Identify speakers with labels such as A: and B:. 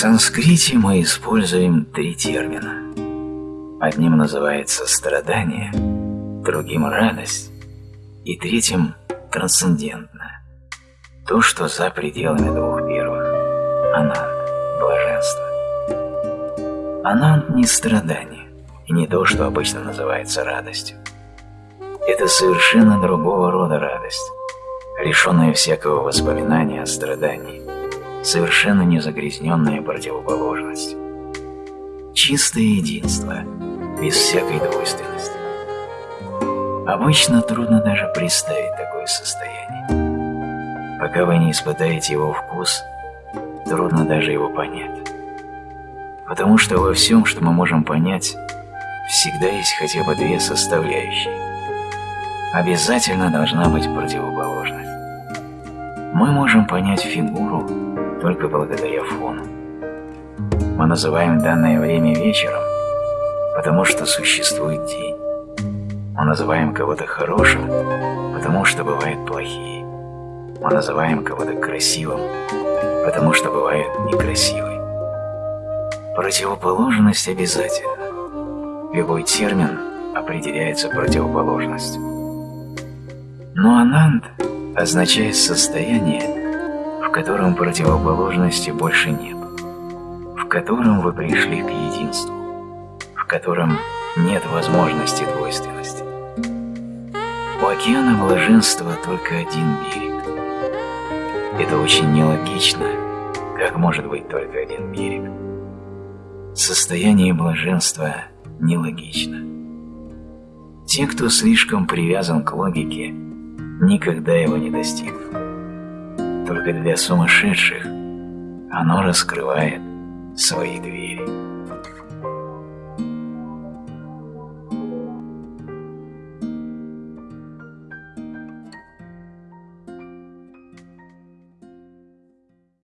A: санскрите мы используем три термина. Одним называется страдание, другим – радость, и третьим – трансцендентное. То, что за пределами двух первых – ананд, блаженство. Ананд не страдание, и не то, что обычно называется радостью. Это совершенно другого рода радость, лишенная всякого воспоминания о страдании, совершенно не загрязненная противоположность. Чистое единство, без всякой двойственности. Обычно трудно даже представить такое состояние. Пока вы не испытаете его вкус, трудно даже его понять. Потому что во всем, что мы можем понять, всегда есть хотя бы две составляющие. Обязательно должна быть противоположность. Мы можем понять фигуру только благодаря фону. Мы называем данное время вечером, потому что существует день. Мы называем кого-то хорошим, потому что бывают плохие. Мы называем кого-то красивым, потому что бывает некрасивый. Противоположность обязательно. Любой термин определяется противоположностью. Но ананд означает состояние, в котором противоположности больше нет, в котором вы пришли к единству, в котором нет возможности двойственности. У океана блаженства только один берег. Это очень нелогично, как может быть только один берег. Состояние блаженства нелогично. Те, кто слишком привязан к логике, никогда его не достигнут только для сумасшедших оно раскрывает свои двери.